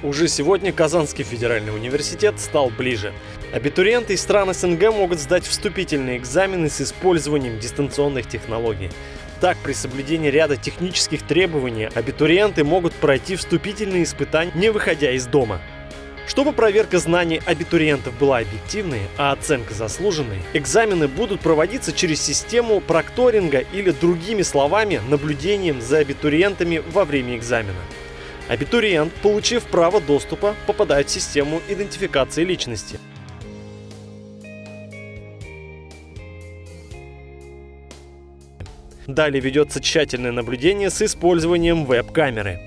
Уже сегодня Казанский федеральный университет стал ближе. Абитуриенты из стран СНГ могут сдать вступительные экзамены с использованием дистанционных технологий. Так, при соблюдении ряда технических требований абитуриенты могут пройти вступительные испытания, не выходя из дома. Чтобы проверка знаний абитуриентов была объективной, а оценка заслуженной, экзамены будут проводиться через систему прокторинга или, другими словами, наблюдением за абитуриентами во время экзамена. Абитуриент, получив право доступа, попадает в систему идентификации личности. Далее ведется тщательное наблюдение с использованием веб-камеры.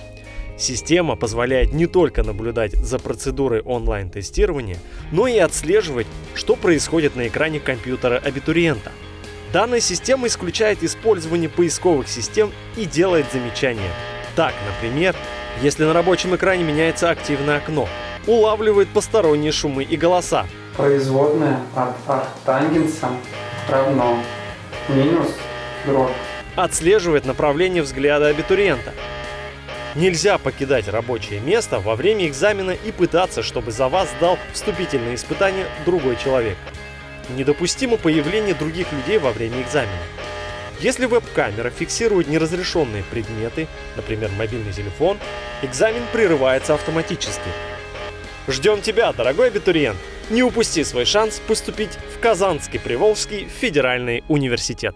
Система позволяет не только наблюдать за процедурой онлайн-тестирования, но и отслеживать, что происходит на экране компьютера абитуриента. Данная система исключает использование поисковых систем и делает замечания. Так, например, если на рабочем экране меняется активное окно, улавливает посторонние шумы и голоса. Производная от арктангенса равно минус дробь. Отслеживает направление взгляда абитуриента. Нельзя покидать рабочее место во время экзамена и пытаться, чтобы за вас сдал вступительные испытания другой человек. Недопустимо появление других людей во время экзамена. Если веб-камера фиксирует неразрешенные предметы, например, мобильный телефон, экзамен прерывается автоматически. Ждем тебя, дорогой абитуриент! Не упусти свой шанс поступить в Казанский Приволжский федеральный университет.